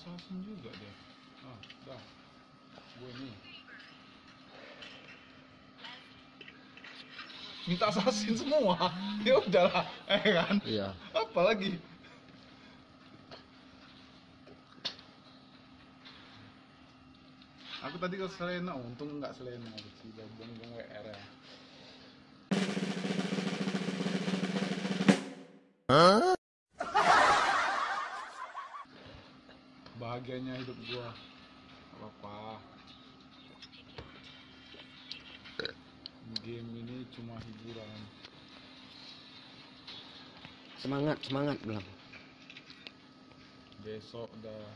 assassin juga dia. Ah dah. Gue nih minta assassin semua? Ya udahlah eh kan? Iya. apa lagi? Aku tadi ke Selena untung nggak Selena sih buang buang WR ya bahagianya hidup gua. Gak apa game ini cuma hiburan. Semangat, semangat bilang. besok udah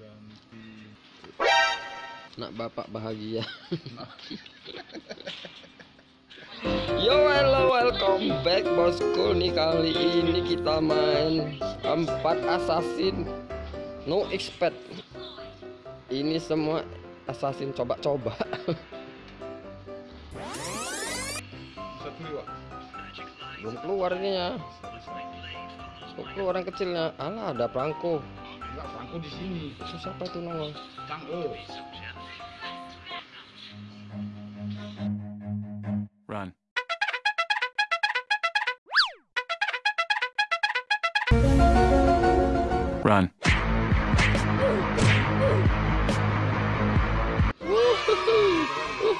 ganti. Nak bapak bahagia. Yo hello welcome back bosku. Nih kali ini kita main empat assassin. No expect. Ini semua assassin coba-coba. Belum keluar ini ya. Kok keluar yang kecilnya. Alah ada perangko. Enggak Franco di sini. Siapa itu nongol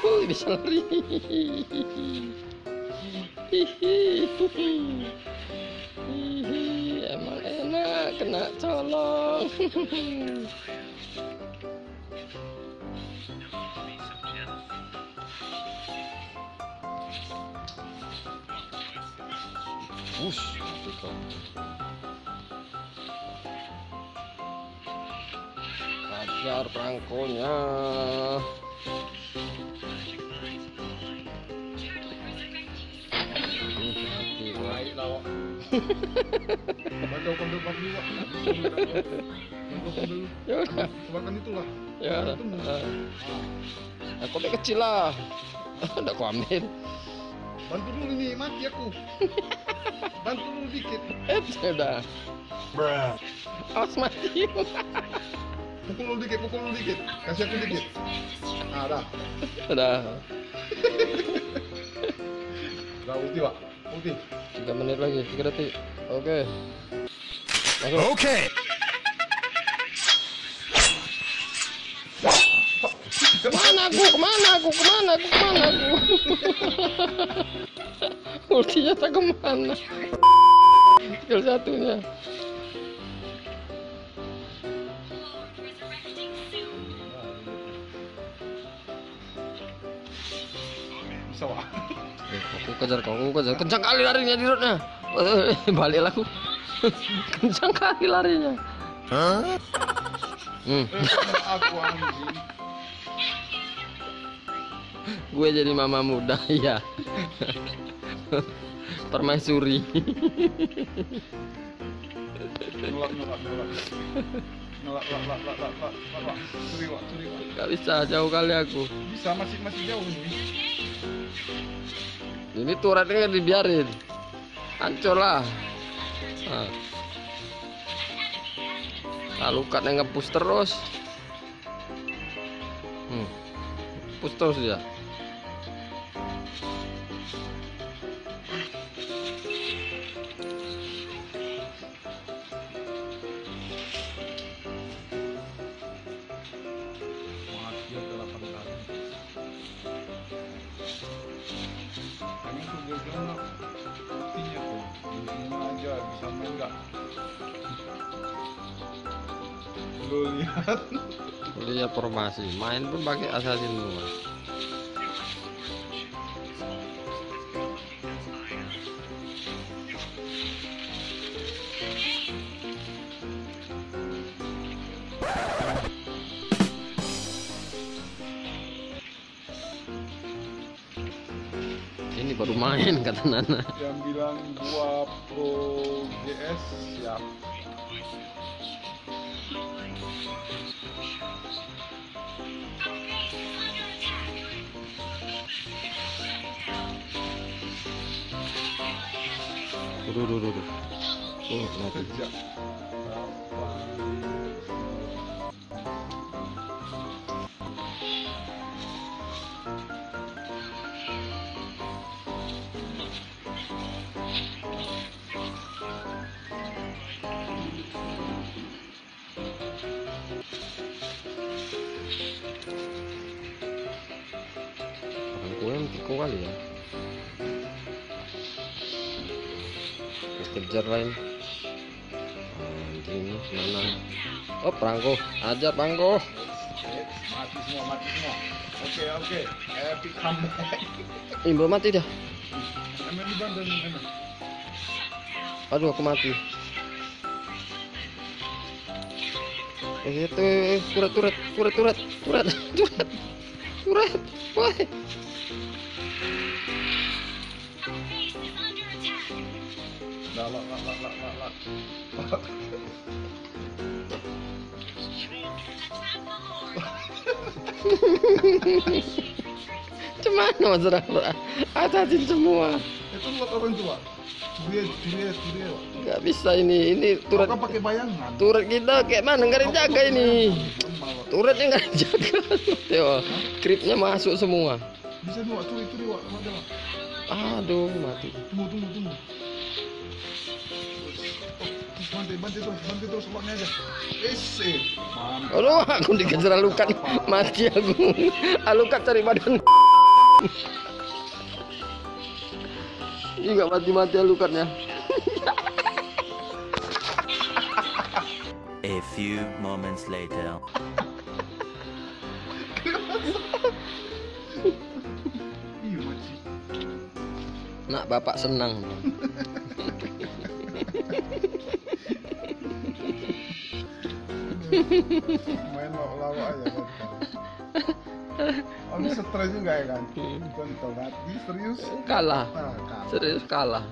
Wuhu, bisa lari emang enak kena colong Wush, mati kau. Perangkonya. Wak Baca open dulu Ya udah, itulah ya. Aku kecil lah. Udah aku ambil. Bantu dulu nih mati aku Bantu dulu dikit Eh, sudah. Awas mati. Pukul dulu dikit, pukul dulu dikit Kasih aku dikit Nah dah Sudah. Udah ulti Wak Ulti Tiga menit lagi, tiga detik. Oke. Masuk. Okay. Ke mana aku? Ke mana aku? Ke mana aku? Ke mana aku? Ultinya tak ke mana? Skill satunya. Aku kejar kau, aku kejar. Kencang kali larinya di roadnya. Eh, Balik aku. Kencang kali larinya. Hmm. Aku anjing Gue jadi mama muda, ya. Permaisuri. Nolak, nolak, nolak Nolak, lak, lak, lak, lak, lak, lak, lak Curi Wak, curi Wak Gak bisa jauh kali aku. Bisa, masih, masih jauh nih Ini turretnya dibiarin. Hancur lah. Nah. Lalu katanya nge-push terus. Hmm. Push terus dia. Bilang lah Ultinya tuh Ultinya aja bisa main gak Lu lihat. Lihat formasi, main pun pakai assassin semua. Ini baru main kata Nana. Yang bilang gua pro GS siap Duh, duh, duh, duh. Oh, mati. Tiko kali ya. Terus kejar lain. Anjing mana? Oh perangko, ajar perangko. Mati semua, mati semua. Oke, oke. Epic comeback. Belum mati dah. Aduh, aku mati. Eh, itu eh, turet turet turet turet turet turet turet. Woi. Lah, lah, lah, lah, lah, lah, lah. Cuman mas Rahra. Atasin semua. Itu buat orang tua. Durian, durian, durian. Gak bisa ini. Ini turet Kan pakai bayangan. turet kita kayak mana nggak ada yang jaga ini. Turetnya nggak ada yang jaga. Teo, kripnya masuk semua. Bisa dua, wak. Ada, wak. Aduh, mati. Tunggu, tunggu, tunggu. Terus, terus, waknya aja. Mantap. Aduh, aku dikejar alukat. Mati aku. Alukat cari badan. Ini nggak mati-mati alukatnya. A few moments later. Iya. Nak bapak senang. Main lawak aja. Kamu stres juga ya kan? Contoh mati, serius. Kalah. Nah, kan. Serius kalah.